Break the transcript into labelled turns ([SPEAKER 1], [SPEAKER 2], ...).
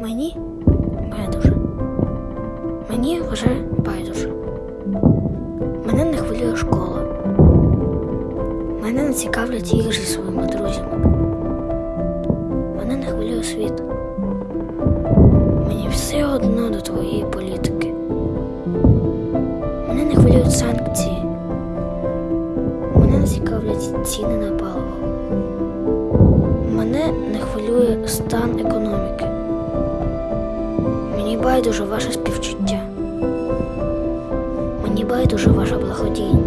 [SPEAKER 1] Мені байдуже. Мені вже байдуже. Мене не хвилює школа. Мене не цікавлять ігри зі своїми друзями. Мене не хвилює світ. Мені все одно до твоєї політики. Мене не хвилюють санкції. Мене не цікавлять ціни на паливо. Мене не хвилює стан економіки. Мені байдуже ваше співчуття. Мені байдуже ваша благодійність.